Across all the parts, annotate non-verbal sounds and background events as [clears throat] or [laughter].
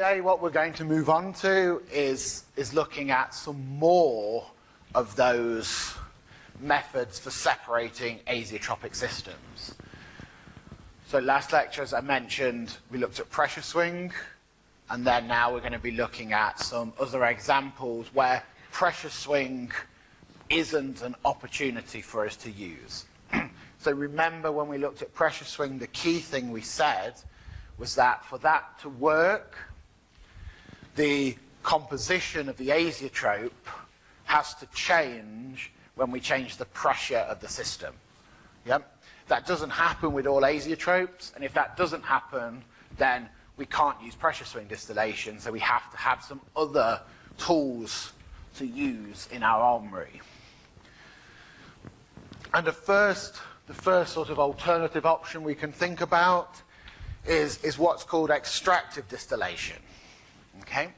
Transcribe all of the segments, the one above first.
Today what we're going to move on to is, is looking at some more of those methods for separating azeotropic systems. So last lecture, as I mentioned, we looked at pressure swing, and then now we're going to be looking at some other examples where pressure swing isn't an opportunity for us to use. [clears throat] so remember when we looked at pressure swing, the key thing we said was that for that to work, the composition of the azeotrope has to change when we change the pressure of the system. That doesn't happen with all azeotropes, and if that doesn't happen, then we can't use pressure swing distillation, so we have to have some other tools to use in our armory. And the first, the first sort of alternative option we can think about is, is what's called extractive distillation. Okay?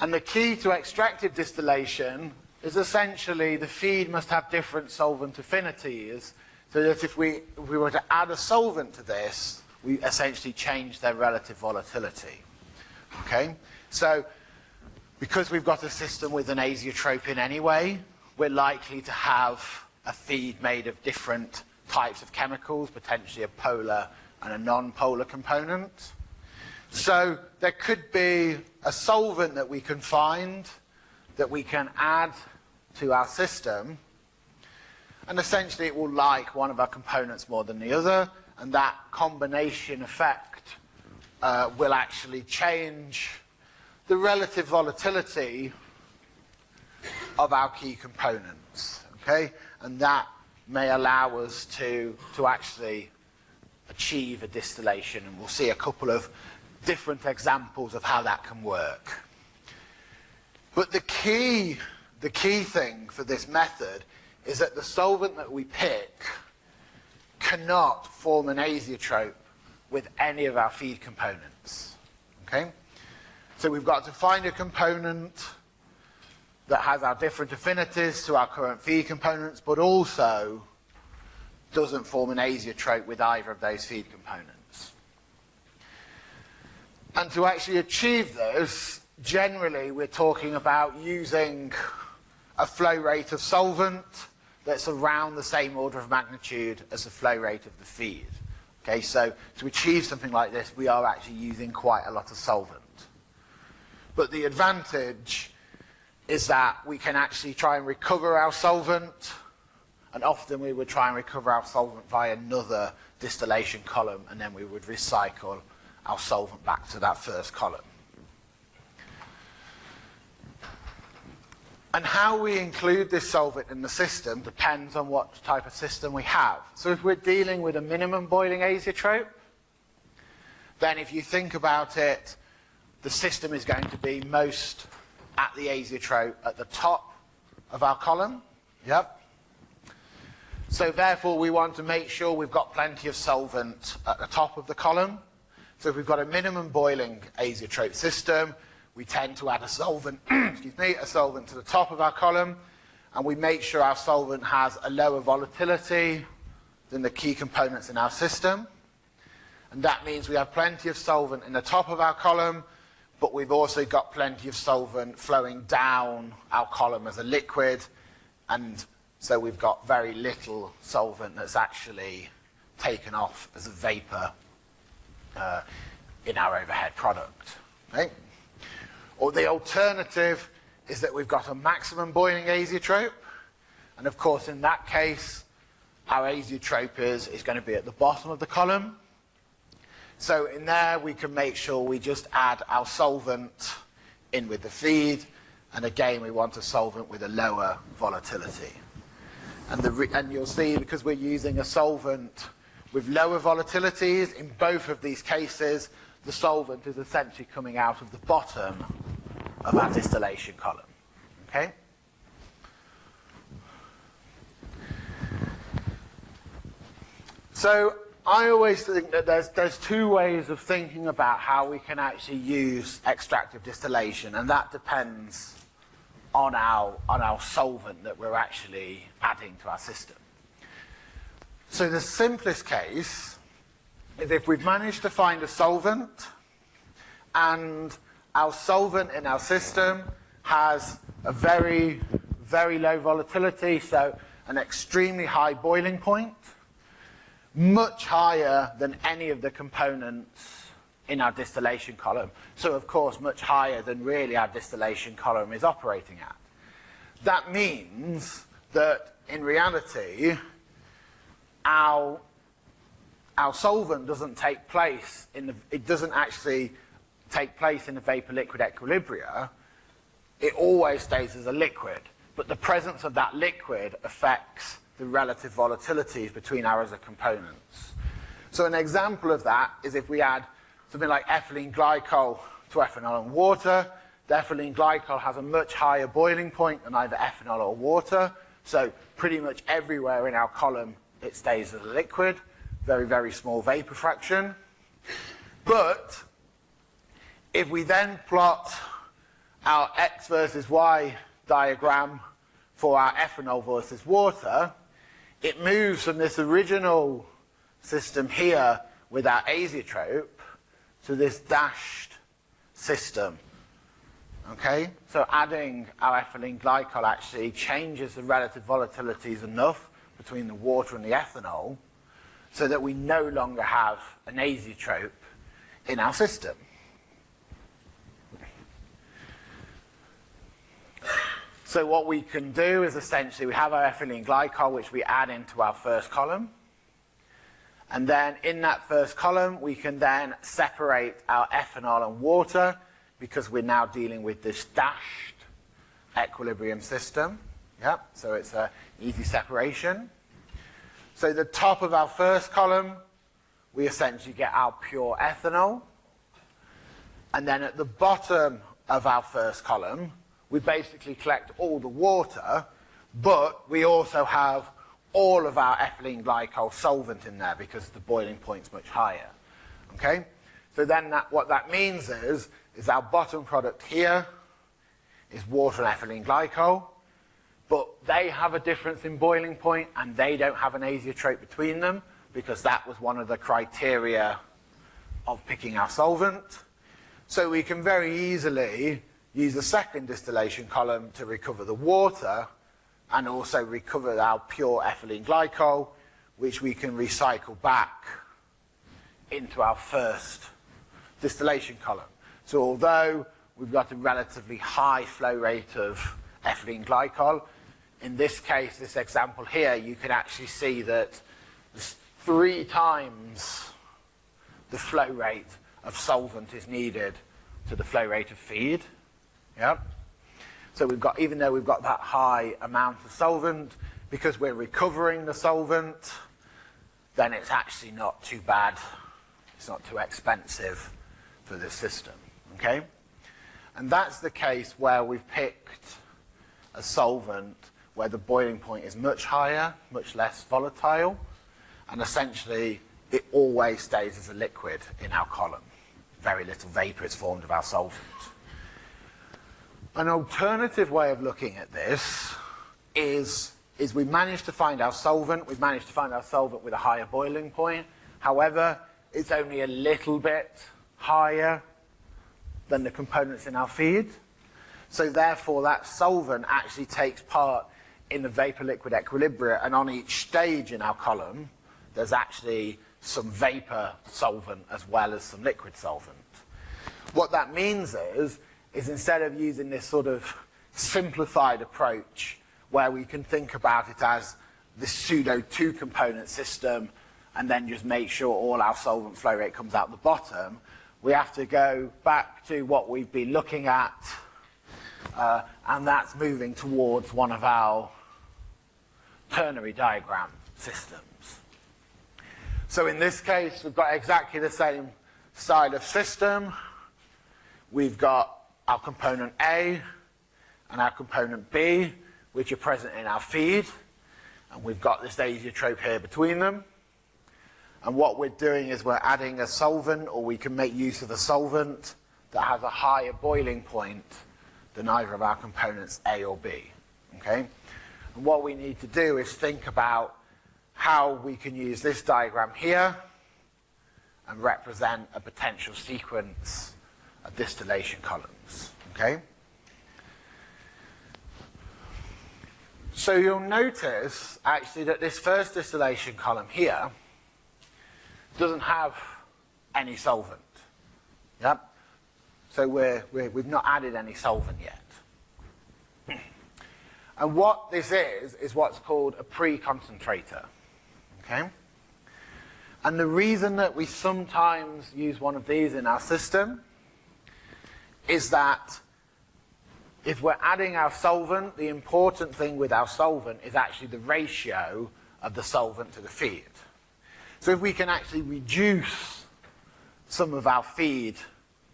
And the key to extractive distillation is essentially the feed must have different solvent affinities so that if we, if we were to add a solvent to this, we essentially change their relative volatility. Okay? So, because we've got a system with an azeotrope in anyway, we're likely to have a feed made of different types of chemicals, potentially a polar and a non-polar component. So there could be a solvent that we can find that we can add to our system and essentially it will like one of our components more than the other and that combination effect uh, will actually change the relative volatility of our key components, okay? And that may allow us to, to actually achieve a distillation, and we'll see a couple of different examples of how that can work. But the key, the key thing for this method is that the solvent that we pick cannot form an azeotrope with any of our feed components. Okay? So we've got to find a component that has our different affinities to our current feed components, but also doesn't form an azeotrope with either of those feed components. And to actually achieve this, generally we're talking about using a flow rate of solvent that's around the same order of magnitude as the flow rate of the feed. Okay, so to achieve something like this, we are actually using quite a lot of solvent. But the advantage is that we can actually try and recover our solvent, and often we would try and recover our solvent via another distillation column, and then we would recycle our solvent back to that first column. And how we include this solvent in the system depends on what type of system we have. So if we're dealing with a minimum boiling azeotrope, then if you think about it, the system is going to be most at the azeotrope at the top of our column. Yep. So therefore we want to make sure we've got plenty of solvent at the top of the column. So if we've got a minimum boiling azeotrope system, we tend to add a solvent, [clears throat] excuse me, a solvent to the top of our column, and we make sure our solvent has a lower volatility than the key components in our system. And that means we have plenty of solvent in the top of our column, but we've also got plenty of solvent flowing down our column as a liquid, and so we've got very little solvent that's actually taken off as a vapor uh, in our overhead product. Okay? Or the alternative is that we've got a maximum boiling azeotrope, and of course in that case, our azeotrope is, is going to be at the bottom of the column. So in there we can make sure we just add our solvent in with the feed, and again we want a solvent with a lower volatility. And, the, and you'll see because we're using a solvent with lower volatilities, in both of these cases, the solvent is essentially coming out of the bottom of our distillation column. Okay? So I always think that there's, there's two ways of thinking about how we can actually use extractive distillation, and that depends on our, on our solvent that we're actually adding to our system. So the simplest case is if we've managed to find a solvent and our solvent in our system has a very, very low volatility, so an extremely high boiling point, much higher than any of the components in our distillation column. So of course much higher than really our distillation column is operating at. That means that in reality, our, our solvent doesn't take place in the, it doesn't actually take place in the vapor liquid equilibria. It always stays as a liquid, but the presence of that liquid affects the relative volatilities between our other components. So an example of that is if we add something like ethylene glycol to ethanol and water, the ethylene glycol has a much higher boiling point than either ethanol or water, so pretty much everywhere in our column it stays as a liquid, very, very small vapor fraction. But if we then plot our x versus y diagram for our ethanol versus water, it moves from this original system here with our azeotrope to this dashed system. Okay, so adding our ethylene glycol actually changes the relative volatilities enough between the water and the ethanol so that we no longer have an azeotrope in our system. So what we can do is essentially we have our ethylene glycol which we add into our first column. And then in that first column we can then separate our ethanol and water because we're now dealing with this dashed equilibrium system. Yep, so it's an easy separation. So the top of our first column, we essentially get our pure ethanol. And then at the bottom of our first column, we basically collect all the water, but we also have all of our ethylene glycol solvent in there because the boiling point's much higher. Okay? So then that, what that means is, is our bottom product here is water and ethylene glycol, but they have a difference in boiling point and they don't have an azeotrope between them because that was one of the criteria of picking our solvent. So we can very easily use the second distillation column to recover the water and also recover our pure ethylene glycol, which we can recycle back into our first distillation column. So although we've got a relatively high flow rate of ethylene glycol, in this case, this example here, you can actually see that three times the flow rate of solvent is needed to the flow rate of feed. Yeah. So we've got, even though we've got that high amount of solvent, because we're recovering the solvent, then it's actually not too bad. It's not too expensive for this system. Okay? And that's the case where we've picked a solvent where the boiling point is much higher, much less volatile, and essentially it always stays as a liquid in our column. Very little vapor is formed of our solvent. An alternative way of looking at this is, is we managed to find our solvent, we've managed to find our solvent with a higher boiling point. However, it's only a little bit higher than the components in our feed. So therefore that solvent actually takes part in the vapor-liquid equilibrium and on each stage in our column there's actually some vapor solvent as well as some liquid solvent. What that means is is instead of using this sort of simplified approach where we can think about it as this pseudo two component system and then just make sure all our solvent flow rate comes out the bottom, we have to go back to what we've been looking at uh, and that's moving towards one of our ternary diagram systems. So in this case, we've got exactly the same style of system. We've got our component A and our component B, which are present in our feed. And we've got this azeotrope here between them. And what we're doing is we're adding a solvent, or we can make use of a solvent that has a higher boiling point than either of our components A or B. Okay? And what we need to do is think about how we can use this diagram here and represent a potential sequence of distillation columns. Okay? So you'll notice actually that this first distillation column here doesn't have any solvent. Yep. So we're, we're, we've not added any solvent yet. And what this is, is what's called a pre-concentrator. Okay? And the reason that we sometimes use one of these in our system is that if we're adding our solvent, the important thing with our solvent is actually the ratio of the solvent to the feed. So if we can actually reduce some of our feed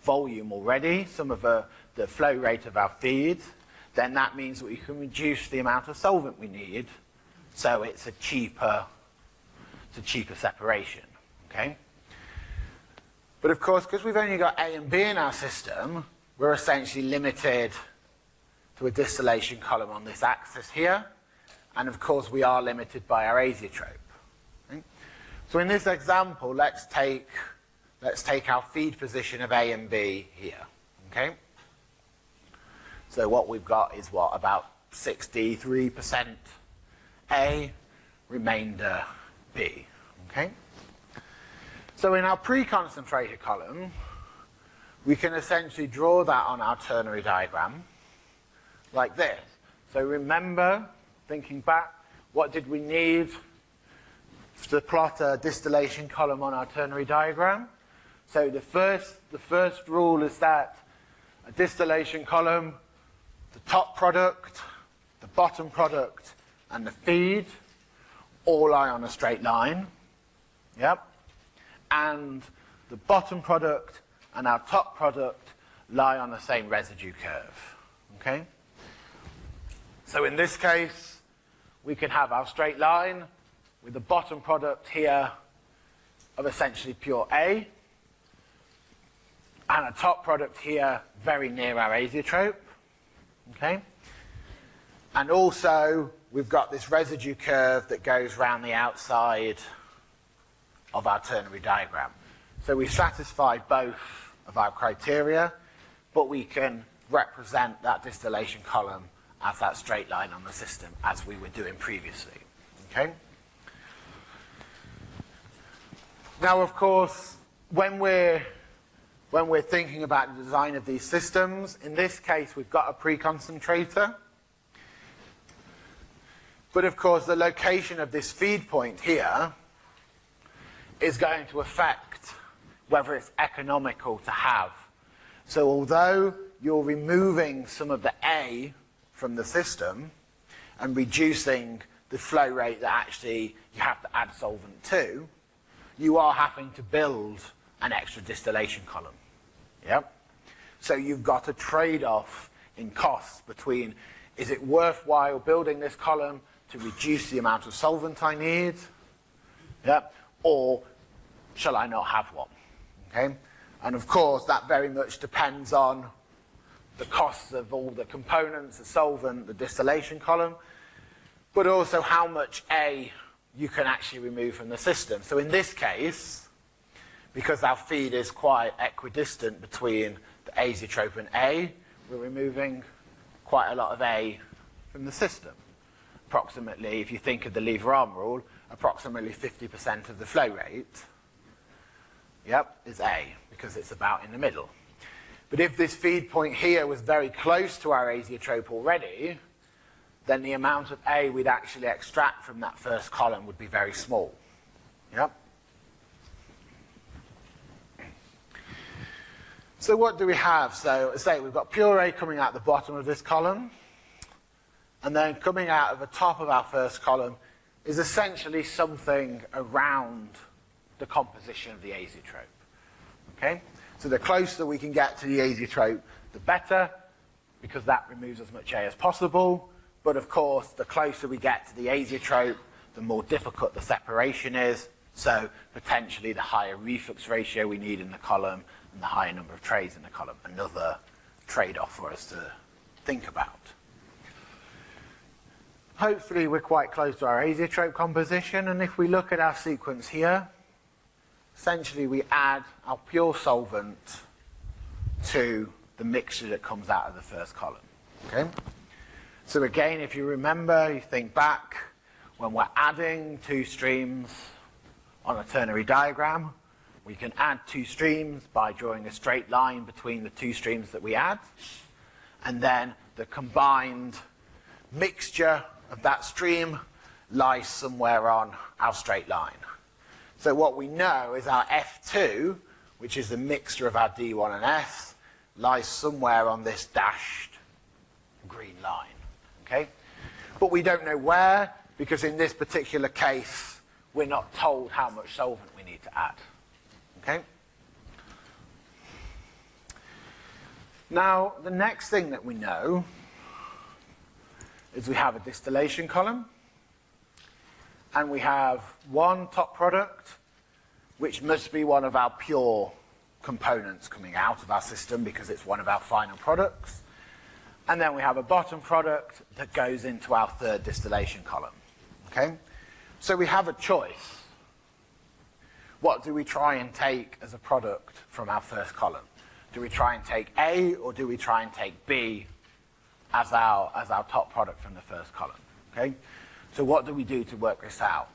volume already, some of the, the flow rate of our feed, then that means that we can reduce the amount of solvent we need, so it's a cheaper, it's a cheaper separation. Okay. But of course, because we've only got A and B in our system, we're essentially limited to a distillation column on this axis here, and of course we are limited by our azeotrope. Okay. So in this example, let's take let's take our feed position of A and B here. Okay. So what we've got is what, about 63% A, remainder B. Okay? So in our pre-concentrated column, we can essentially draw that on our ternary diagram like this. So remember, thinking back, what did we need to plot a distillation column on our ternary diagram? So the first, the first rule is that a distillation column the top product, the bottom product, and the feed all lie on a straight line. Yep. And the bottom product and our top product lie on the same residue curve. Okay? So in this case, we can have our straight line with the bottom product here of essentially pure A, and a top product here very near our azeotrope. Okay? And also, we've got this residue curve that goes around the outside of our ternary diagram. So we've satisfied both of our criteria, but we can represent that distillation column as that straight line on the system as we were doing previously. Okay? Now, of course, when we're when we're thinking about the design of these systems. In this case, we've got a pre-concentrator. But of course, the location of this feed point here is going to affect whether it's economical to have. So although you're removing some of the A from the system and reducing the flow rate that actually you have to add solvent to, you are having to build an extra distillation column. Yep. So you've got a trade-off in costs between is it worthwhile building this column to reduce the amount of solvent I need? Yep. Or shall I not have one? Okay. And of course, that very much depends on the costs of all the components, the solvent, the distillation column, but also how much A you can actually remove from the system. So in this case, because our feed is quite equidistant between the azeotrope and A, we're removing quite a lot of A from the system. Approximately, if you think of the lever arm rule, approximately 50% of the flow rate, yep, is A, because it's about in the middle. But if this feed point here was very close to our azeotrope already, then the amount of A we'd actually extract from that first column would be very small. Yep. So what do we have? So say we've got pure A coming out the bottom of this column, and then coming out of the top of our first column is essentially something around the composition of the azeotrope. Okay? So the closer we can get to the azeotrope, the better, because that removes as much A as possible. But of course, the closer we get to the azeotrope, the more difficult the separation is. So potentially the higher reflux ratio we need in the column, the higher number of trades in the column. Another trade-off for us to think about. Hopefully we're quite close to our azeotrope composition, and if we look at our sequence here, essentially we add our pure solvent to the mixture that comes out of the first column. Okay? So again, if you remember, you think back, when we're adding two streams on a ternary diagram, we can add two streams by drawing a straight line between the two streams that we add, and then the combined mixture of that stream lies somewhere on our straight line. So what we know is our F2, which is the mixture of our D1 and S, lies somewhere on this dashed green line. Okay? But we don't know where, because in this particular case, we're not told how much solvent we need to add. Okay? Now, the next thing that we know is we have a distillation column, and we have one top product, which must be one of our pure components coming out of our system because it's one of our final products. And then we have a bottom product that goes into our third distillation column. Okay? So we have a choice. What do we try and take as a product from our first column? Do we try and take A or do we try and take B as our, as our top product from the first column? Okay? So what do we do to work this out?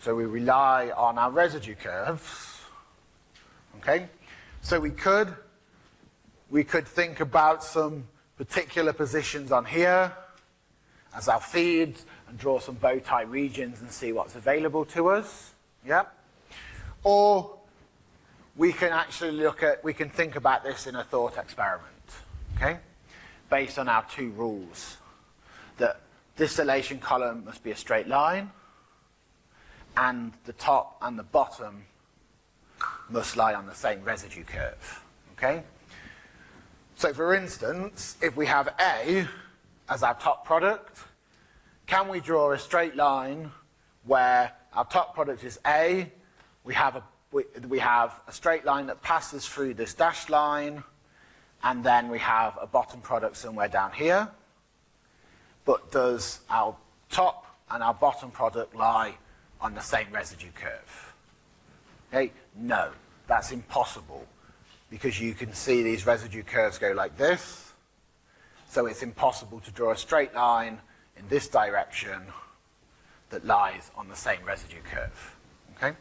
So we rely on our residue curves. Okay? So we could we could think about some particular positions on here as our feeds and draw some bow tie regions and see what's available to us. Yeah? Or we can actually look at, we can think about this in a thought experiment, okay? Based on our two rules. That this distillation column must be a straight line and the top and the bottom must lie on the same residue curve, okay? So for instance, if we have A as our top product, can we draw a straight line where our top product is A, we have a, we, we have a straight line that passes through this dashed line, and then we have a bottom product somewhere down here. But does our top and our bottom product lie on the same residue curve? Okay, no, that's impossible because you can see these residue curves go like this. So it's impossible to draw a straight line in this direction that lies on the same residue curve. Okay?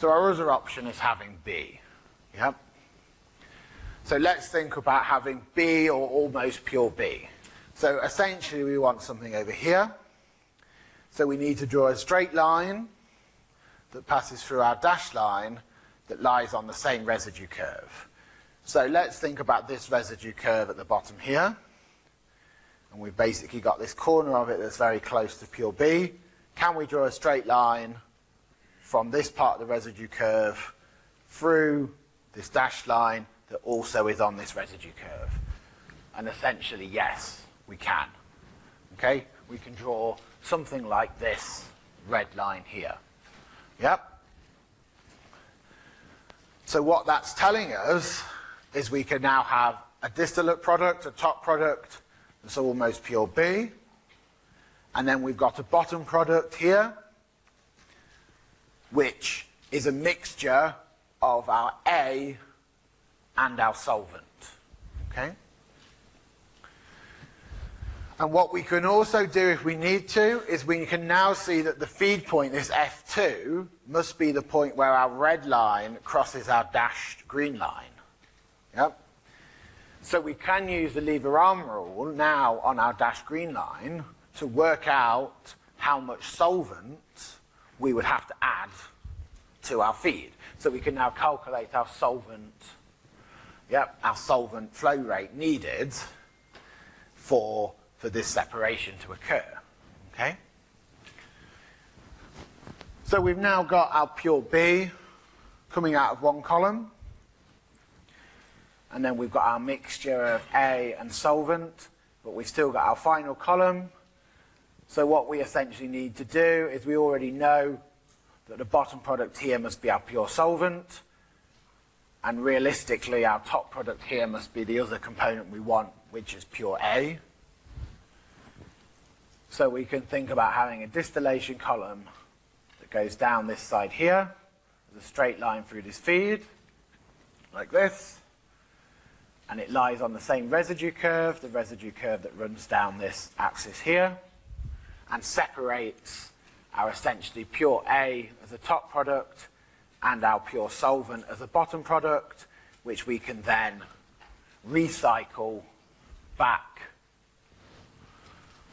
So our other option is having B. Yep. So let's think about having B or almost pure B. So essentially we want something over here. So we need to draw a straight line that passes through our dashed line that lies on the same residue curve. So let's think about this residue curve at the bottom here. And we've basically got this corner of it that's very close to pure B. Can we draw a straight line from this part of the residue curve through this dashed line that also is on this residue curve? And essentially, yes, we can. Okay? We can draw something like this red line here. Yep. So what that's telling us is we can now have a distillate product, a top product that's almost pure B, and then we've got a bottom product here, which is a mixture of our A and our solvent. Okay? And what we can also do if we need to is we can now see that the feed point, this F2, must be the point where our red line crosses our dashed green line. Yep. So we can use the lever arm rule now on our dashed green line to work out how much solvent we would have to add to our feed. So we can now calculate our solvent, yep, our solvent flow rate needed for for this separation to occur. Okay? So we've now got our pure B coming out of one column. And then we've got our mixture of A and solvent, but we've still got our final column. So what we essentially need to do is we already know that the bottom product here must be our pure solvent. And realistically, our top product here must be the other component we want, which is pure A. So we can think about having a distillation column that goes down this side here, as a straight line through this feed, like this. and it lies on the same residue curve, the residue curve that runs down this axis here, and separates our essentially pure A as a top product and our pure solvent as a bottom product, which we can then recycle back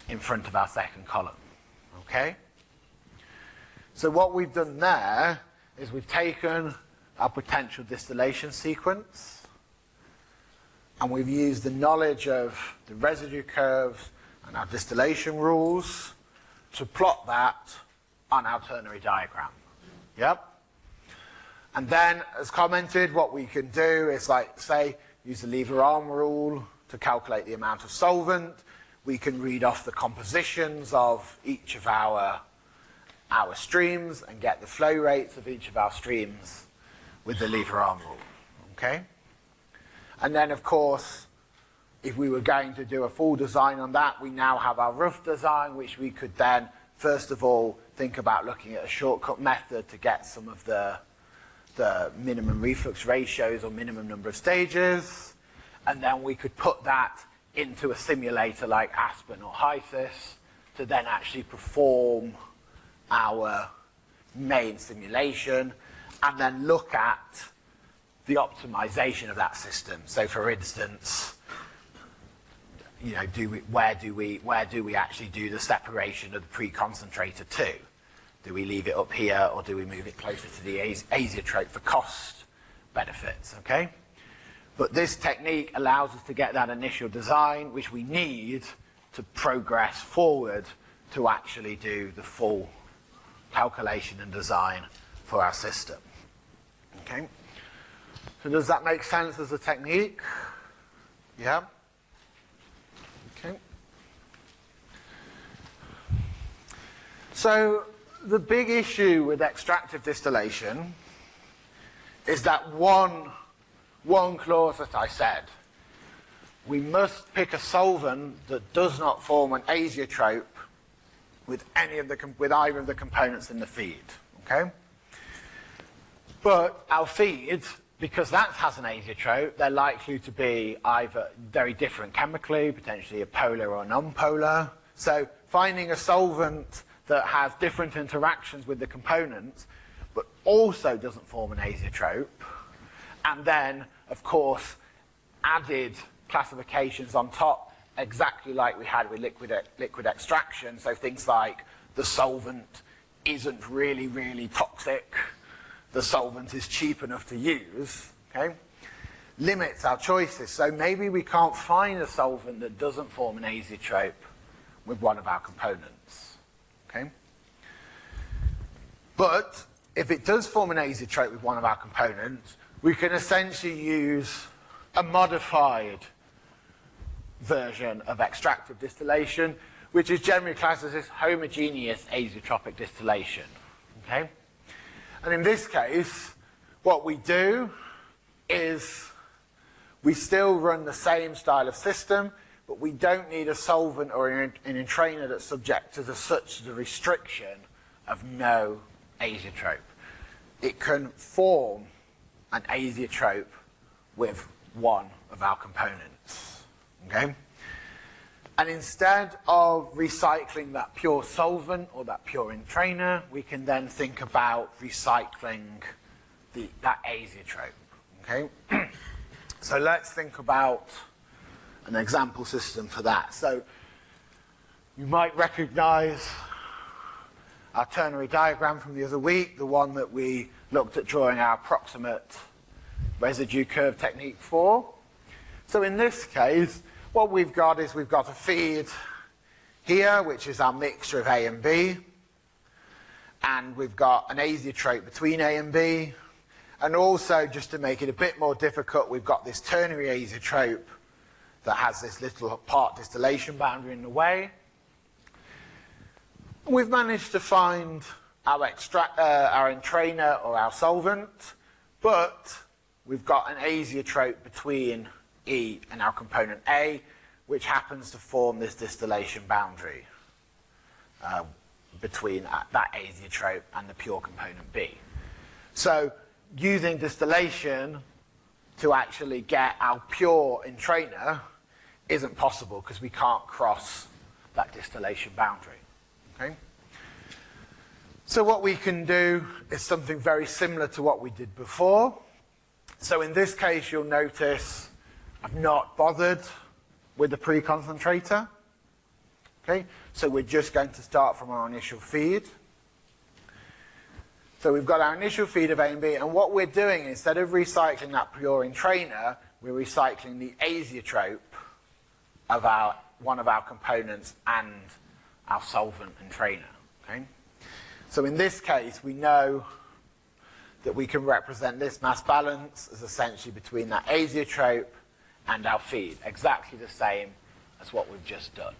in front of our second column. Okay? So what we've done there is we've taken our potential distillation sequence and we've used the knowledge of the residue curves and our distillation rules to plot that on our ternary diagram. Yep. And then, as commented, what we can do is like, say, use the lever arm rule to calculate the amount of solvent. We can read off the compositions of each of our, our streams and get the flow rates of each of our streams with the lever arm rule. Okay? And then, of course, if we were going to do a full design on that, we now have our rough design, which we could then, first of all, think about looking at a shortcut method to get some of the, the minimum reflux ratios or minimum number of stages. And then we could put that into a simulator like Aspen or HYSYS to then actually perform our main simulation and then look at the optimization of that system. So for instance, you know, do we, where do we where do we actually do the separation of the pre-concentrator to? Do we leave it up here or do we move it closer to the azeotrope for cost benefits, okay? But this technique allows us to get that initial design, which we need to progress forward to actually do the full calculation and design for our system. Okay? So does that make sense as a technique? Yeah? So the big issue with extractive distillation is that one, one clause that I said. We must pick a solvent that does not form an azeotrope with any of the with either of the components in the feed. Okay? But our feed, because that has an azeotrope, they're likely to be either very different chemically, potentially a polar or non-polar. So finding a solvent that has different interactions with the components, but also doesn't form an azeotrope. And then, of course, added classifications on top, exactly like we had with liquid, liquid extraction. So things like the solvent isn't really, really toxic. The solvent is cheap enough to use, okay? Limits our choices. So maybe we can't find a solvent that doesn't form an azeotrope with one of our components. Okay? But if it does form an azeotrope with one of our components, we can essentially use a modified version of extractive distillation, which is generally classed as this homogeneous azeotropic distillation. Okay? And in this case, what we do is we still run the same style of system, but we don't need a solvent or an, entrainer that's subject to the, such the restriction of no azeotrope. It can form an azeotrope with one of our components. Okay? And instead of recycling that pure solvent or that pure entrainer, we can then think about recycling the, that azeotrope. Okay? [clears throat] so let's think about an example system for that. So you might recognize our ternary diagram from the other week, the one that we looked at drawing our approximate residue curve technique for. So in this case, what we've got is we've got a feed here, which is our mixture of A and B, and we've got an azeotrope between A and B, and also, just to make it a bit more difficult, we've got this ternary azeotrope that has this little part distillation boundary in the way. We've managed to find our, extract, uh, our entrainer or our solvent, but we've got an azeotrope between E and our component A, which happens to form this distillation boundary uh, between uh, that azeotrope and the pure component B. So using distillation to actually get our pure entrainer isn't possible because we can't cross that distillation boundary. Okay? So what we can do is something very similar to what we did before. So in this case, you'll notice I've not bothered with the pre-concentrator. Okay, so we're just going to start from our initial feed. So we've got our initial feed of A and B, and what we're doing, instead of recycling that pure entrainer, we're recycling the azeotrope of our, one of our components and our solvent entrainer. Okay? So in this case, we know that we can represent this mass balance as essentially between that azeotrope and our feed, exactly the same as what we've just done.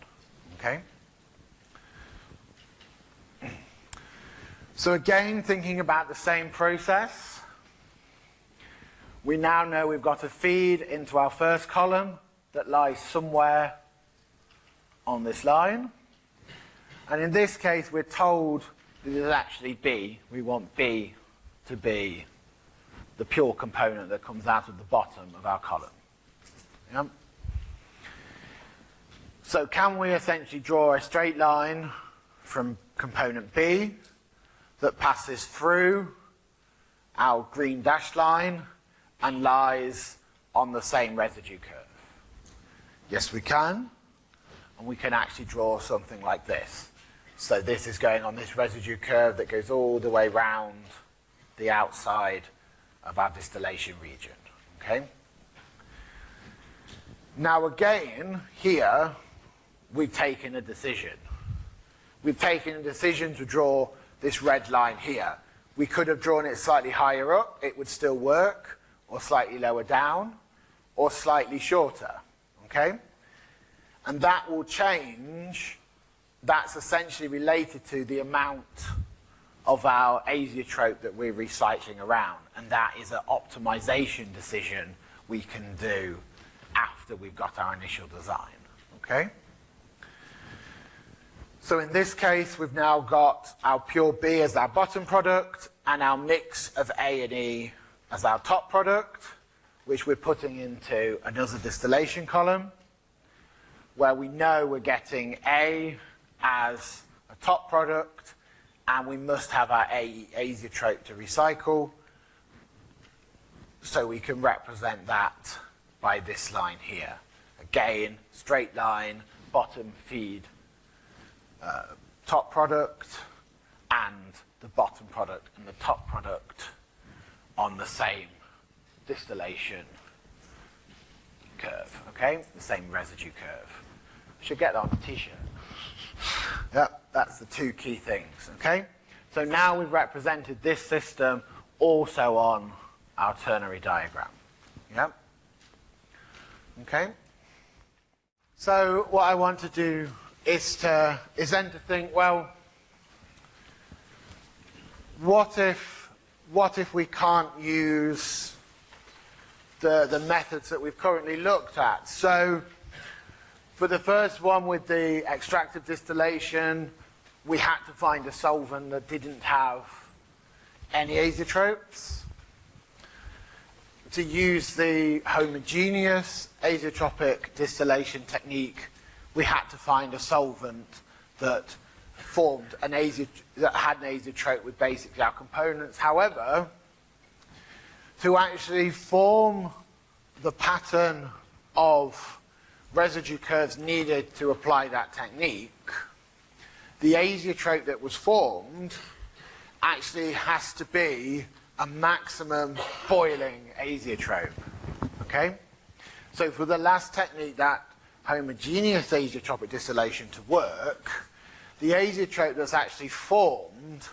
Okay? So again, thinking about the same process, we now know we've got a feed into our first column that lies somewhere on this line. And in this case, we're told that it is actually B. We want B to be the pure component that comes out of the bottom of our column. Yeah? So can we essentially draw a straight line from component B that passes through our green dashed line and lies on the same residue curve? Yes, we can. And we can actually draw something like this. So this is going on this residue curve that goes all the way round the outside of our distillation region. Okay? Now again, here, we've taken a decision. We've taken a decision to draw this red line here. We could have drawn it slightly higher up, it would still work, or slightly lower down, or slightly shorter, okay? And that will change, that's essentially related to the amount of our azeotrope that we're recycling around. And that is an optimization decision we can do after we've got our initial design, okay? So in this case, we've now got our pure B as our bottom product and our mix of A and E as our top product, which we're putting into another distillation column, where we know we're getting A as a top product, and we must have our azeotrope to recycle, so we can represent that by this line here. Again, straight line, bottom feed, uh, top product and the bottom product and the top product on the same distillation curve, okay? The same residue curve. Should get that on a t-shirt. That's the two key things, okay? So now we've represented this system also on our ternary diagram. Yep. Okay? So what I want to do is to is then to think, well, what if what if we can't use the the methods that we've currently looked at? So for the first one with the extractive distillation, we had to find a solvent that didn't have any azeotropes. To use the homogeneous azeotropic distillation technique, we had to find a solvent that formed an that had an azeotrope with basically our components. However, to actually form the pattern of residue curves needed to apply that technique, the azeotrope that was formed actually has to be a maximum boiling azeotrope. Okay? So for the last technique that homogeneous azeotropic distillation to work, the azeotrope that's actually formed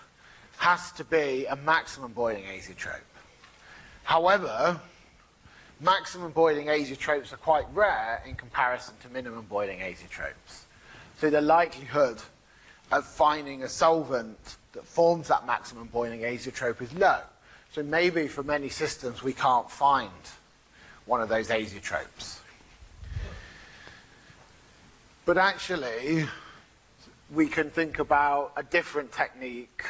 has to be a maximum boiling azeotrope. However, maximum boiling azeotropes are quite rare in comparison to minimum boiling azeotropes. So the likelihood of finding a solvent that forms that maximum boiling azeotrope is low. So maybe for many systems we can't find one of those azeotropes. But actually, we can think about a different technique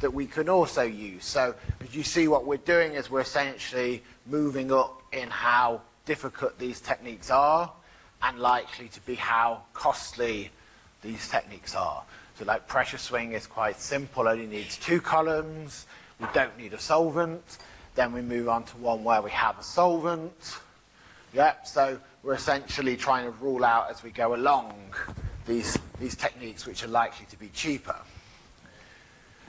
that we can also use. So as you see what we're doing is we're essentially moving up in how difficult these techniques are and likely to be how costly these techniques are. So like pressure swing is quite simple, only needs two columns. We don't need a solvent. Then we move on to one where we have a solvent. Yep, so we're essentially trying to rule out as we go along these, these techniques which are likely to be cheaper.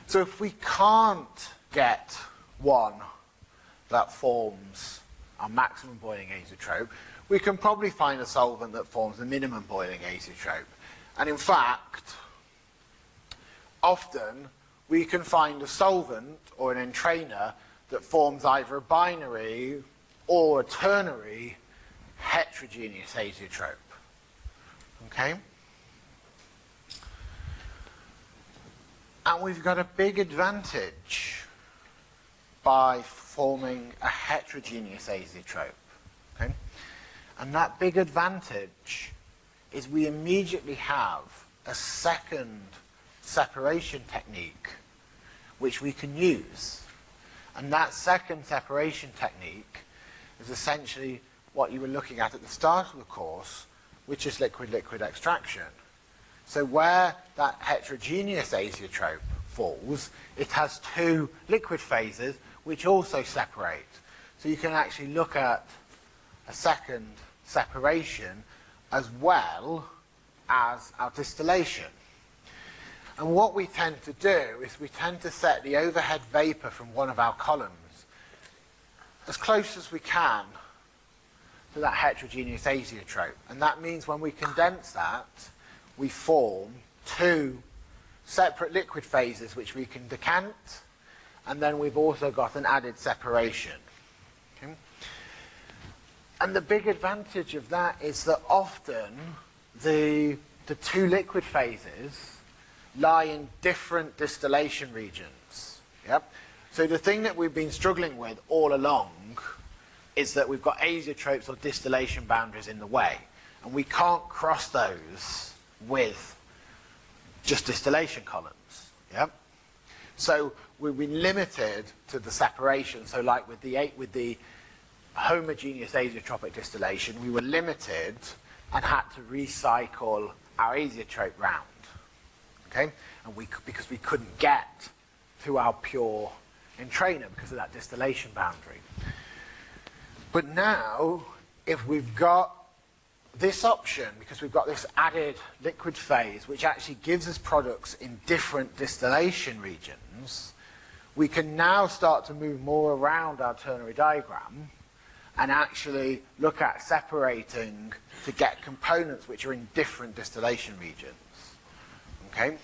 So if we can't get one that forms our maximum boiling azeotrope, we can probably find a solvent that forms the minimum boiling azeotrope. And in fact, often we can find a solvent or an entrainer that forms either a binary or a ternary heterogeneous azeotrope. Okay? And we've got a big advantage by forming a heterogeneous azeotrope. Okay? And that big advantage is we immediately have a second separation technique which we can use. And that second separation technique is essentially what you were looking at at the start of the course, which is liquid-liquid extraction. So where that heterogeneous azeotrope falls, it has two liquid phases which also separate. So you can actually look at a second separation as well as our distillation. And what we tend to do is we tend to set the overhead vapor from one of our columns as close as we can to that heterogeneous azeotrope. And that means when we condense that, we form two separate liquid phases which we can decant, and then we've also got an added separation. And the big advantage of that is that often the, the two liquid phases lie in different distillation regions. Yep. So the thing that we've been struggling with all along is that we've got azeotropes or distillation boundaries in the way, and we can't cross those with just distillation columns. Yep. So we've been limited to the separation. So like with the eight with the homogeneous azeotropic distillation, we were limited and had to recycle our azeotrope round. Okay, and we because we couldn't get to our pure entrainer because of that distillation boundary. But now, if we've got this option, because we've got this added liquid phase, which actually gives us products in different distillation regions, we can now start to move more around our ternary diagram and actually look at separating to get components which are in different distillation regions. Okay?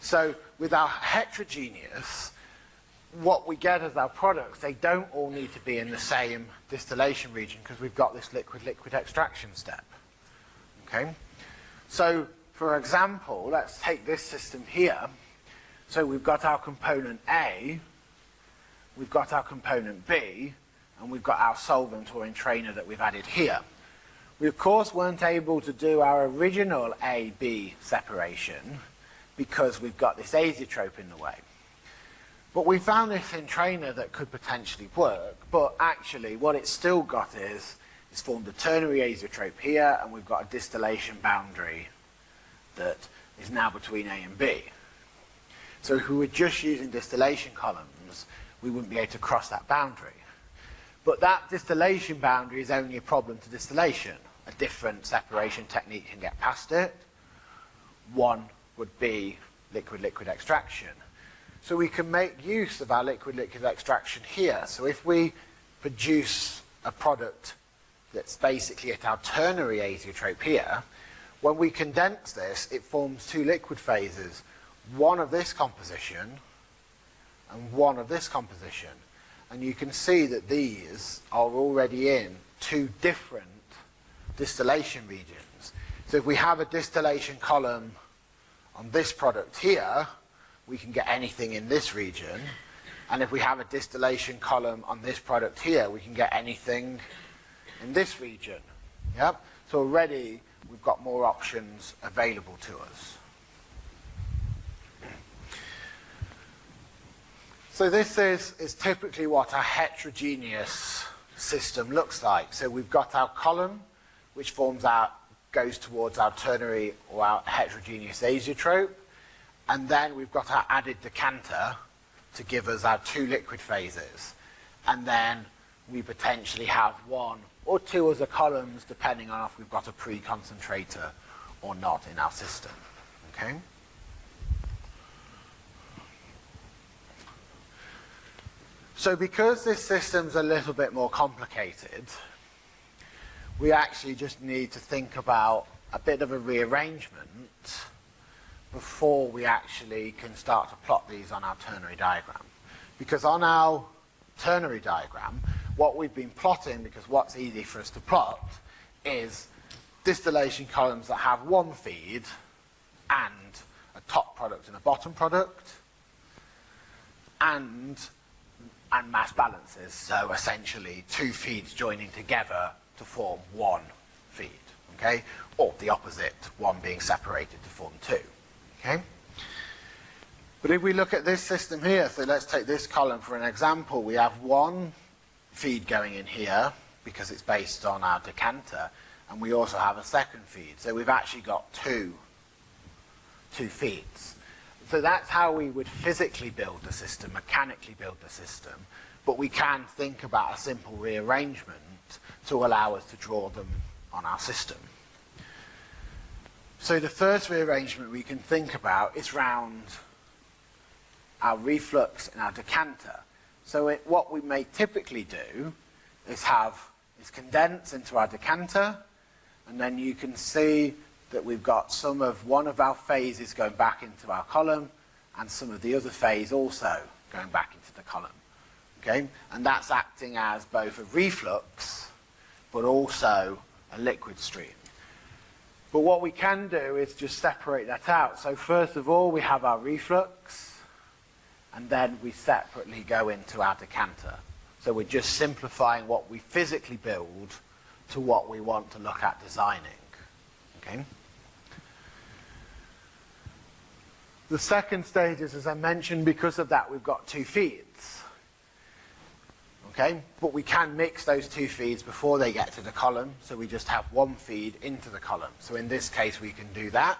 So with our heterogeneous, what we get as our products, they don't all need to be in the same distillation region because we've got this liquid-liquid extraction step. Okay? So, for example, let's take this system here. So we've got our component A, we've got our component B, and we've got our solvent or entrainer that we've added here. We of course weren't able to do our original A-B separation because we've got this azeotrope in the way. But we found this entrainer that could potentially work, but actually what it's still got is, it's formed a ternary azeotrope here, and we've got a distillation boundary that is now between A and B. So if we were just using distillation columns, we wouldn't be able to cross that boundary. But that distillation boundary is only a problem to distillation. A different separation technique can get past it. One would be liquid-liquid extraction. So we can make use of our liquid-liquid extraction here. So if we produce a product that's basically at our ternary azeotrope here, when we condense this, it forms two liquid phases, one of this composition and one of this composition. And you can see that these are already in two different distillation regions. So if we have a distillation column on this product here, we can get anything in this region. And if we have a distillation column on this product here, we can get anything in this region. Yep. So already we've got more options available to us. So this is, is typically what a heterogeneous system looks like. So we've got our column, which forms our, goes towards our ternary or our heterogeneous azeotrope. And then we've got our added decanter to give us our two liquid phases. And then we potentially have one or two other columns, depending on if we've got a pre-concentrator or not in our system. Okay? So because this system's a little bit more complicated, we actually just need to think about a bit of a rearrangement before we actually can start to plot these on our ternary diagram. Because on our ternary diagram, what we've been plotting, because what's easy for us to plot, is distillation columns that have one feed and a top product and a bottom product, and and mass balances. So essentially two feeds joining together to form one feed, okay? Or the opposite, one being separated to form two, okay? But if we look at this system here, so let's take this column for an example. We have one feed going in here because it's based on our decanter, and we also have a second feed. So we've actually got two, two feeds. So that's how we would physically build the system, mechanically build the system. But we can think about a simple rearrangement to allow us to draw them on our system. So the first rearrangement we can think about is round our reflux and our decanter. So it, what we may typically do is have is condense into our decanter, and then you can see that we've got some of one of our phases going back into our column and some of the other phase also going back into the column. Okay? And that's acting as both a reflux but also a liquid stream. But what we can do is just separate that out. So first of all, we have our reflux, and then we separately go into our decanter. So we're just simplifying what we physically build to what we want to look at designing. Okay? The second stage is, as I mentioned, because of that, we've got two feeds. Okay, but we can mix those two feeds before they get to the column, so we just have one feed into the column. So in this case, we can do that,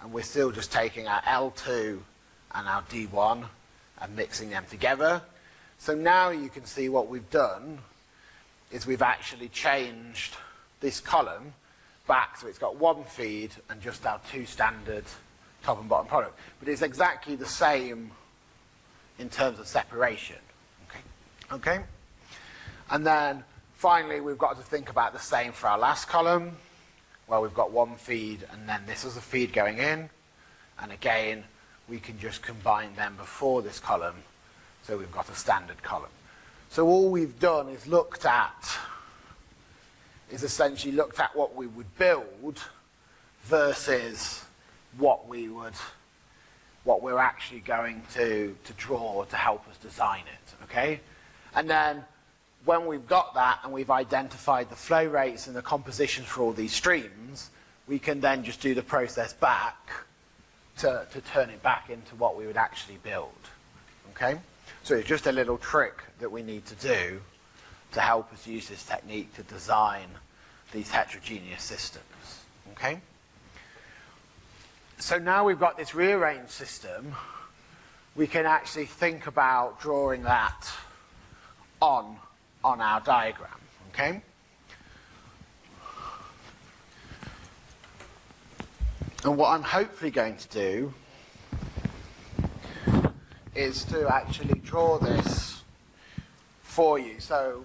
and we're still just taking our L2 and our D1 and mixing them together. So now you can see what we've done is we've actually changed this column back so it's got one feed and just our two standard top and bottom product. But it's exactly the same in terms of separation. Okay. Okay? And then finally, we've got to think about the same for our last column, where we've got one feed and then this is a feed going in. And again, we can just combine them before this column, so we've got a standard column. So all we've done is looked at, is essentially looked at what we would build versus what we would, what we're actually going to, to draw to help us design it, okay? And then when we've got that and we've identified the flow rates and the compositions for all these streams, we can then just do the process back to, to turn it back into what we would actually build, okay? So it's just a little trick that we need to do to help us use this technique to design these heterogeneous systems, okay? So now we've got this rearranged system, we can actually think about drawing that on, on our diagram, okay? And what I'm hopefully going to do is to actually draw this for you. So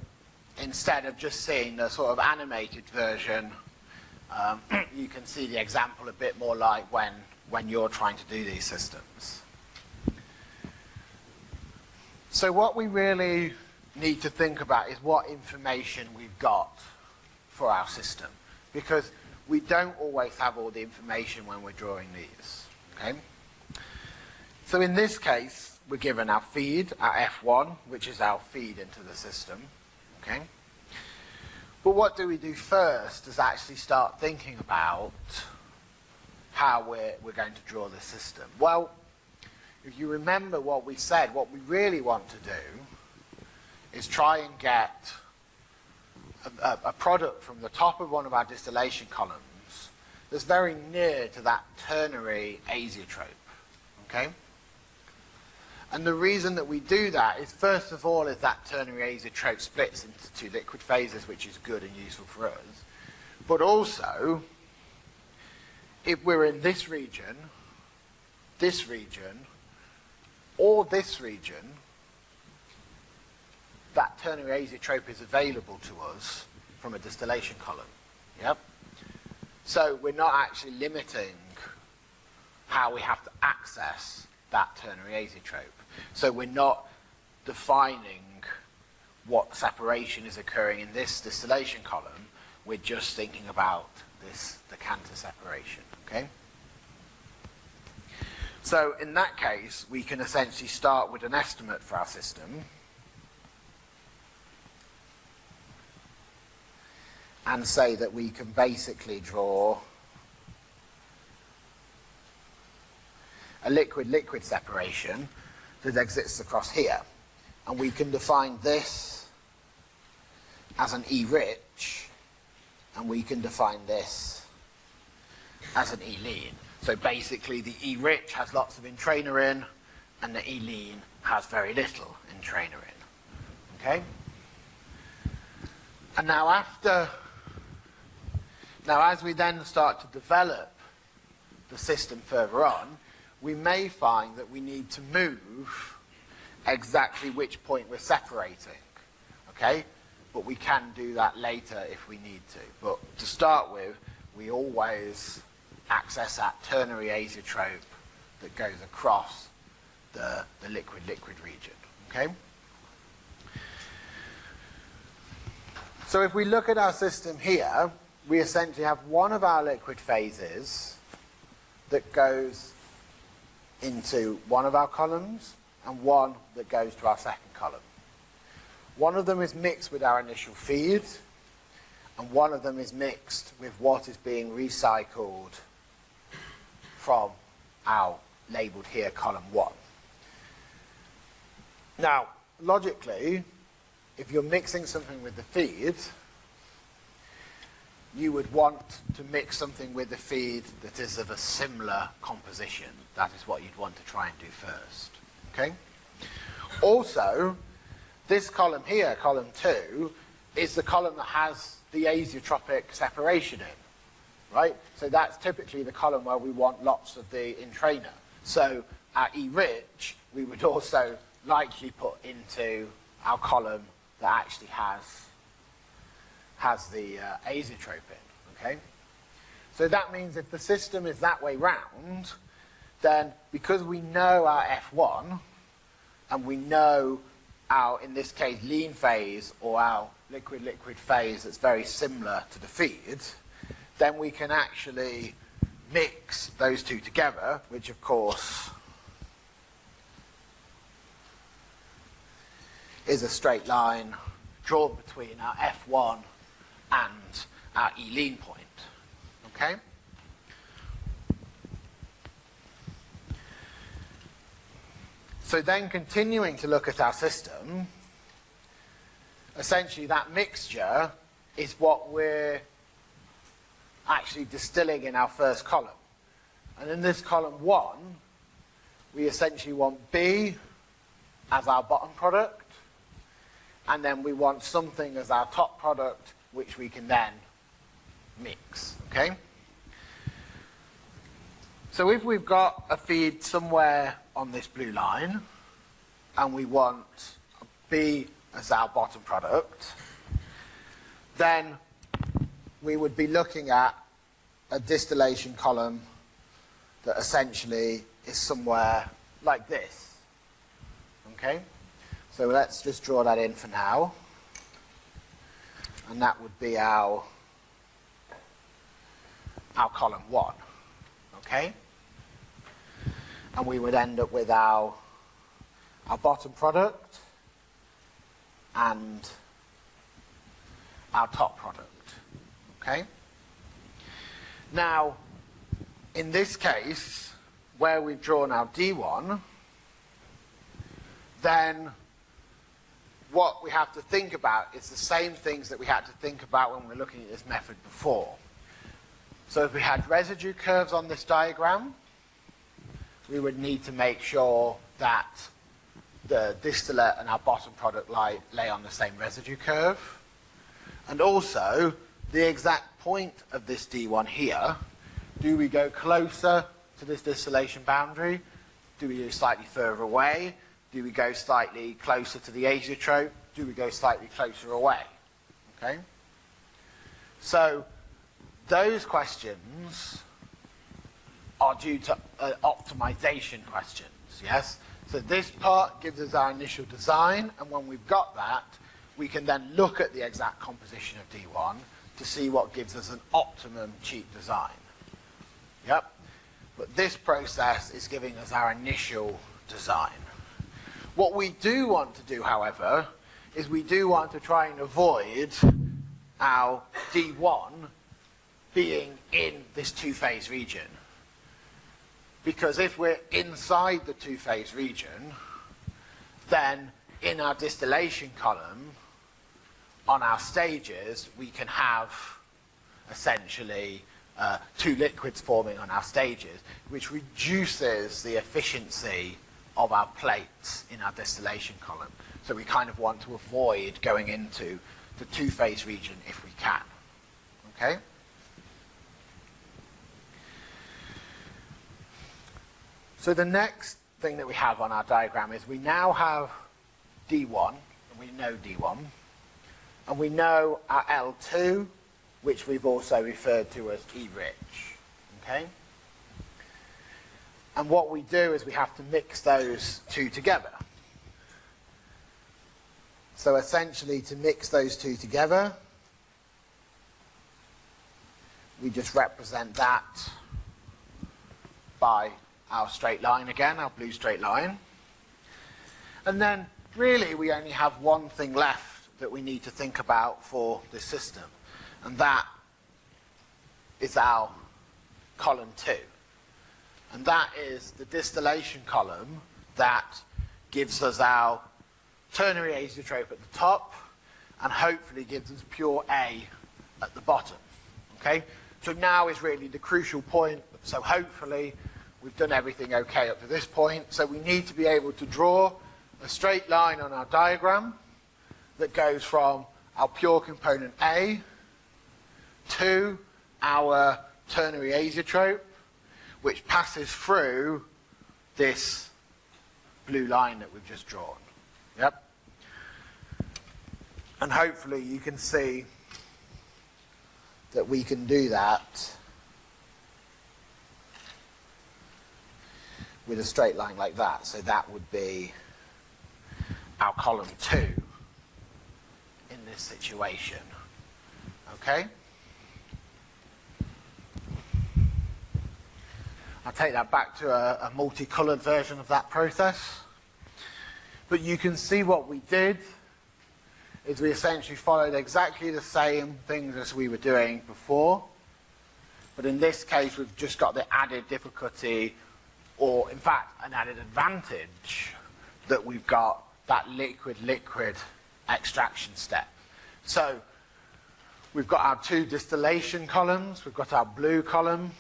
instead of just seeing the sort of animated version, um, [clears throat] you can see the example a bit more like when, when you're trying to do these systems. So what we really need to think about is what information we've got for our system. Because we don't always have all the information when we're drawing these. Okay? So in this case, we're given our feed, our F1, which is our feed into the system. Okay? But what do we do first is actually start thinking about how we're, we're going to draw the system. Well, if you remember what we said, what we really want to do is try and get a, a, product from the top of one of our distillation columns that's very near to that ternary azeotrope. Okay? And the reason that we do that is, first of all, is that ternary azeotrope splits into two liquid phases, which is good and useful for us. But also, if we're in this region, this region, or this region, that ternary azeotrope is available to us from a distillation column. Yep. So we're not actually limiting how we have to access that ternary azeotrope. So we're not defining what separation is occurring in this distillation column. We're just thinking about this decanter separation. Okay. So in that case, we can essentially start with an estimate for our system. And say that we can basically draw a liquid-liquid separation that exists across here. And we can define this as an E-rich, and we can define this as an E-lean. So basically the E-rich has lots of entrainer in, and the E-lean has very little entrainer in. Okay? And now after, now as we then start to develop the system further on, we may find that we need to move exactly which point we're separating. Okay? But we can do that later if we need to. But to start with, we always access that ternary azeotrope that goes across the, the liquid-liquid region. Okay? So if we look at our system here, we essentially have one of our liquid phases that goes into one of our columns and one that goes to our second column. One of them is mixed with our initial feed, and one of them is mixed with what is being recycled from our labelled here column 1. Now, logically, if you're mixing something with the feed, you would want to mix something with the feed that is of a similar composition. That is what you'd want to try and do first. Okay? Also, this column here, column 2, is the column that has the azeotropic separation in right? So that's typically the column where we want lots of the entrainer. So our E-rich, we would also likely put into our column that actually has, has the uh, azeotrope in, okay? So that means if the system is that way round, then because we know our F1, and we know our, in this case, lean phase, or our liquid-liquid phase that's very similar to the feed, then we can actually mix those two together, which of course is a straight line drawn between our F1 and our E-lean point. Okay? So then continuing to look at our system, essentially that mixture is what we're actually distilling in our first column. And in this column 1, we essentially want B as our bottom product, and then we want something as our top product, which we can then mix, okay? So if we've got a feed somewhere on this blue line, and we want B as our bottom product, then we would be looking at a distillation column that essentially is somewhere like this. Okay? So let's just draw that in for now. And that would be our, our column 1. Okay? And we would end up with our, our bottom product and our top product. Okay? Now, in this case, where we've drawn our D1, then what we have to think about is the same things that we had to think about when we were looking at this method before. So if we had residue curves on this diagram, we would need to make sure that the distillate and our bottom product lie, lay on the same residue curve. And also, the exact point of this D1 here, do we go closer to this distillation boundary? Do we go slightly further away? Do we go slightly closer to the azeotrope? Do we go slightly closer away? Okay? So, those questions are due to uh, optimization questions, yes? So this part gives us our initial design, and when we've got that, we can then look at the exact composition of D1 to see what gives us an optimum cheap design. Yep. But this process is giving us our initial design. What we do want to do, however, is we do want to try and avoid our D1 being in this two-phase region. Because if we're inside the two-phase region, then in our distillation column, on our stages, we can have essentially uh, two liquids forming on our stages, which reduces the efficiency of our plates in our distillation column. So we kind of want to avoid going into the two-phase region if we can. Okay? So the next thing that we have on our diagram is we now have D1, and we know D1, and we know our L2, which we've also referred to as E-rich. Okay? And what we do is we have to mix those two together. So essentially to mix those two together, we just represent that by our straight line again, our blue straight line. And then really we only have one thing left that we need to think about for this system. And that is our column 2. And that is the distillation column that gives us our ternary azeotrope at the top and hopefully gives us pure A at the bottom. Okay? So now is really the crucial point. So hopefully We've done everything okay up to this point, so we need to be able to draw a straight line on our diagram that goes from our pure component A to our ternary azeotrope, which passes through this blue line that we've just drawn. Yep. And hopefully you can see that we can do that with a straight line like that. So that would be our column 2 in this situation. Okay? I'll take that back to a, a multicolored version of that process. But you can see what we did is we essentially followed exactly the same things as we were doing before. But in this case, we've just got the added difficulty or in fact an added advantage that we've got that liquid-liquid extraction step. So we've got our two distillation columns, we've got our blue column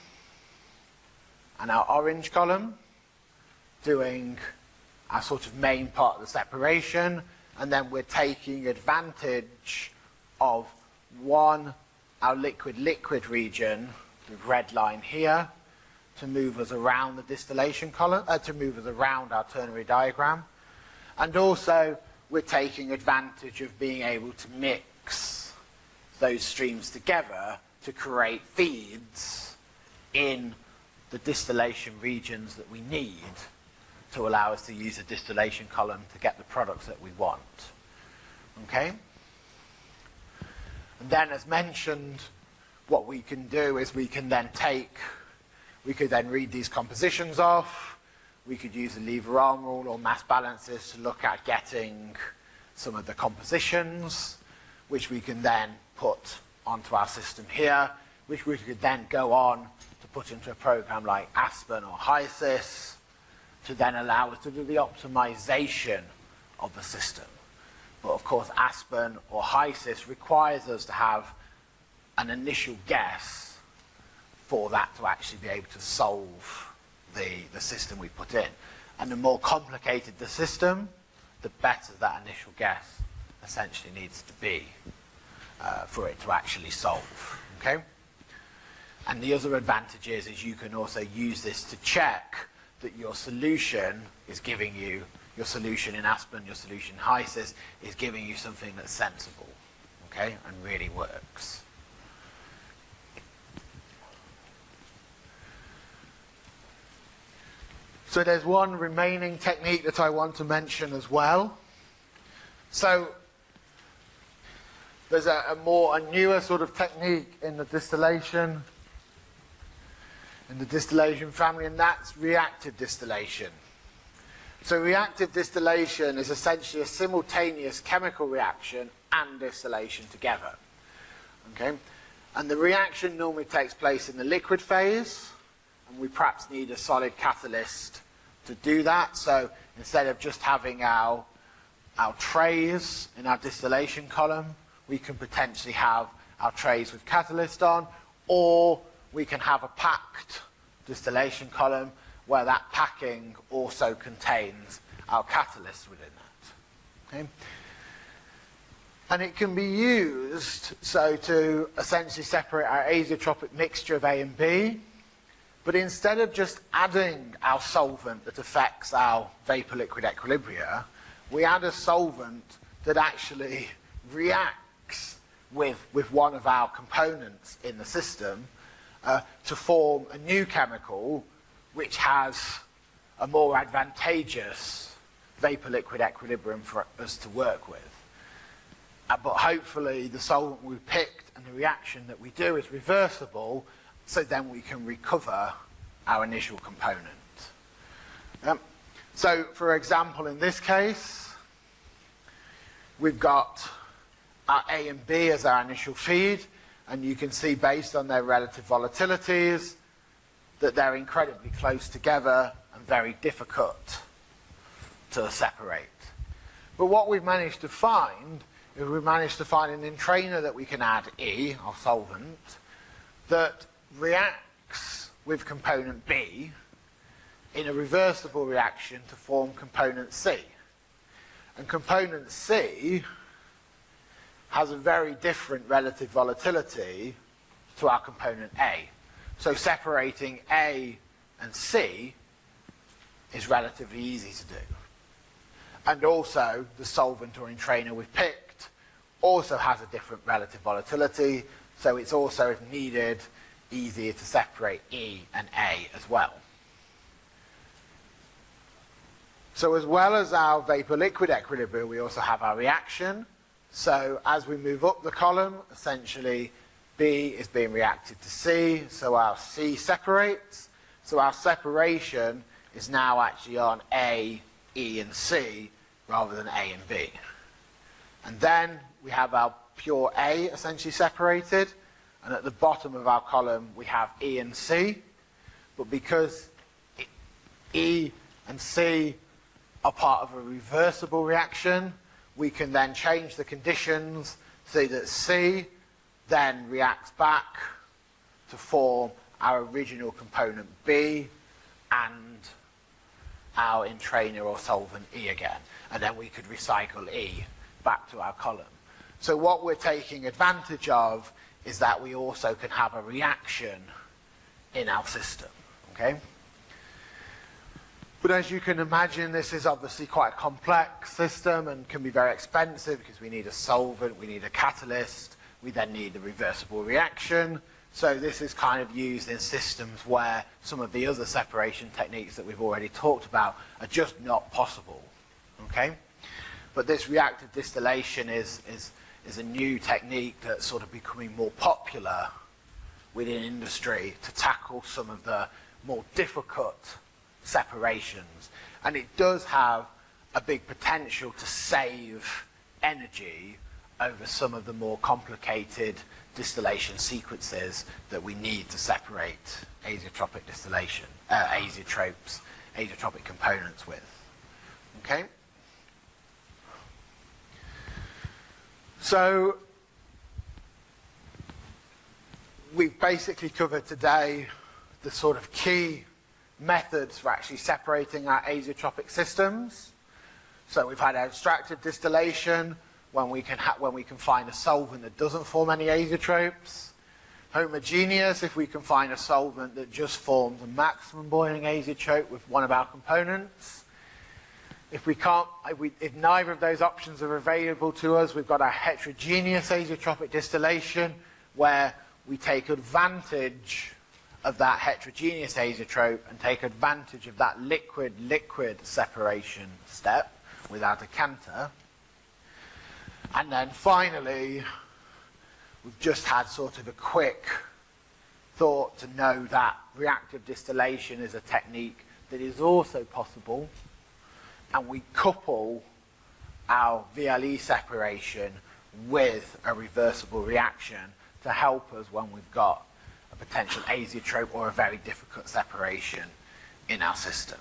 and our orange column doing our sort of main part of the separation and then we're taking advantage of one, our liquid-liquid region, the red line here, to move us around the distillation column, uh, to move us around our ternary diagram. And also, we're taking advantage of being able to mix those streams together to create feeds in the distillation regions that we need to allow us to use a distillation column to get the products that we want. Okay? And then as mentioned, what we can do is we can then take we could then read these compositions off. We could use the lever arm rule or mass balances to look at getting some of the compositions, which we can then put onto our system here, which we could then go on put into a program like Aspen or HYSYS to then allow us to do the optimization of the system. But of course, Aspen or HYSYS requires us to have an initial guess for that to actually be able to solve the, the system we put in. And the more complicated the system, the better that initial guess essentially needs to be uh, for it to actually solve. Okay? And the other advantage is, is you can also use this to check that your solution is giving you, your solution in Aspen, your solution in HYSYS, is giving you something that's sensible, okay, and really works. So there's one remaining technique that I want to mention as well. So there's a, a more, a newer sort of technique in the distillation in the distillation family, and that's reactive distillation. So reactive distillation is essentially a simultaneous chemical reaction and distillation together. Okay? And the reaction normally takes place in the liquid phase, and we perhaps need a solid catalyst to do that. So instead of just having our, our trays in our distillation column, we can potentially have our trays with catalyst on, or we can have a packed distillation column where that packing also contains our catalyst within that. Okay? And it can be used so to essentially separate our azeotropic mixture of A and B, but instead of just adding our solvent that affects our vapor liquid equilibria, we add a solvent that actually reacts with, with one of our components in the system uh, to form a new chemical which has a more advantageous vapor-liquid equilibrium for us to work with. Uh, but hopefully the solvent we picked and the reaction that we do is reversible, so then we can recover our initial component. Um, so for example, in this case, we've got our A and B as our initial feed, and you can see based on their relative volatilities that they're incredibly close together and very difficult to separate. But what we've managed to find is we've managed to find an entrainer that we can add E, our solvent, that reacts with component B in a reversible reaction to form component C. And component C has a very different relative volatility to our component A. So separating A and C is relatively easy to do. And also, the solvent or entrainer we've picked also has a different relative volatility, so it's also, if needed, easier to separate E and A as well. So as well as our vapor-liquid equilibrium, we also have our reaction, so as we move up the column, essentially B is being reacted to C, so our C separates. So our separation is now actually on A, E and C rather than A and B. And then we have our pure A essentially separated, and at the bottom of our column we have E and C, but because E and C are part of a reversible reaction, we can then change the conditions so that C then reacts back to form our original component B and our entrainer or solvent E again. And then we could recycle E back to our column. So what we're taking advantage of is that we also can have a reaction in our system. Okay? But as you can imagine, this is obviously quite a complex system and can be very expensive because we need a solvent, we need a catalyst, we then need the reversible reaction. So this is kind of used in systems where some of the other separation techniques that we've already talked about are just not possible. Okay? But this reactive distillation is, is, is a new technique that's sort of becoming more popular within industry to tackle some of the more difficult separations. And it does have a big potential to save energy over some of the more complicated distillation sequences that we need to separate azeotropic distillation, uh, azeotropes, azeotropic components with. Okay? So we've basically covered today the sort of key methods for actually separating our azeotropic systems. So we've had extractive distillation when we can when we can find a solvent that doesn't form any azeotropes. Homogeneous if we can find a solvent that just forms a maximum boiling azeotrope with one of our components. If we can't, if, we, if neither of those options are available to us, we've got our heterogeneous azeotropic distillation where we take advantage of that heterogeneous azeotrope and take advantage of that liquid-liquid separation step with our decanter. And then finally, we've just had sort of a quick thought to know that reactive distillation is a technique that is also possible and we couple our VLE separation with a reversible reaction to help us when we've got a potential azeotrope or a very difficult separation in our system.